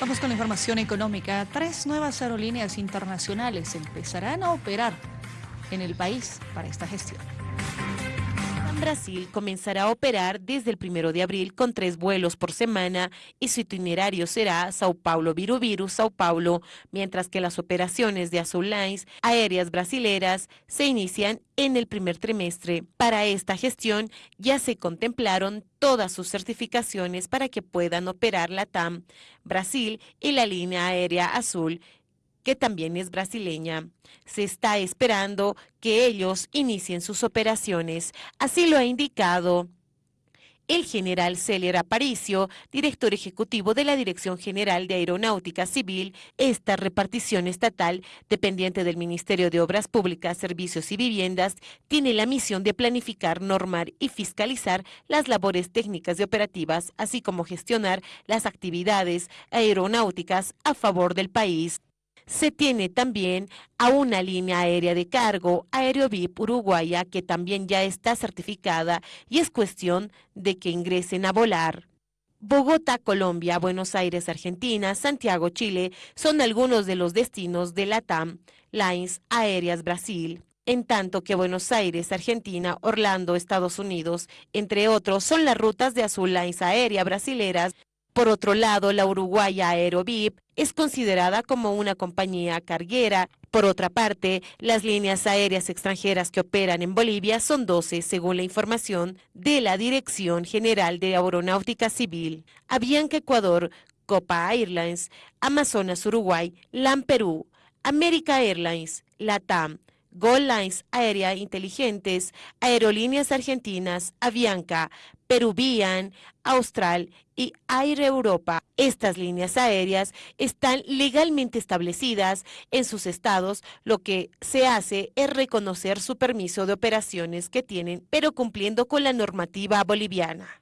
Vamos con la información económica. Tres nuevas aerolíneas internacionales empezarán a operar en el país para esta gestión. Brasil comenzará a operar desde el primero de abril con tres vuelos por semana y su itinerario será Sao Paulo Virubiru, Sao Paulo, mientras que las operaciones de Azul Lines aéreas brasileras se inician en el primer trimestre. Para esta gestión ya se contemplaron todas sus certificaciones para que puedan operar la TAM, Brasil y la línea aérea azul que también es brasileña. Se está esperando que ellos inicien sus operaciones, así lo ha indicado el general Celer Aparicio, director ejecutivo de la Dirección General de Aeronáutica Civil, esta repartición estatal, dependiente del Ministerio de Obras Públicas, Servicios y Viviendas, tiene la misión de planificar, normar y fiscalizar las labores técnicas y operativas, así como gestionar las actividades aeronáuticas a favor del país se tiene también a una línea aérea de cargo, Aerovip Uruguaya, que también ya está certificada y es cuestión de que ingresen a volar. Bogotá, Colombia, Buenos Aires, Argentina, Santiago, Chile, son algunos de los destinos de la TAM Lines Aéreas Brasil. En tanto que Buenos Aires, Argentina, Orlando, Estados Unidos, entre otros, son las rutas de Azul Lines Aérea brasileras por otro lado, la uruguaya Aerovip es considerada como una compañía carguera. Por otra parte, las líneas aéreas extranjeras que operan en Bolivia son 12, según la información de la Dirección General de Aeronáutica Civil. Avianca Ecuador, Copa Airlines, Amazonas Uruguay, LAM Perú, America Airlines, LATAM, Gold Lines Aérea Inteligentes, Aerolíneas Argentinas, Avianca, Peruvian, Austral y Air Europa. Estas líneas aéreas están legalmente establecidas en sus estados. Lo que se hace es reconocer su permiso de operaciones que tienen, pero cumpliendo con la normativa boliviana.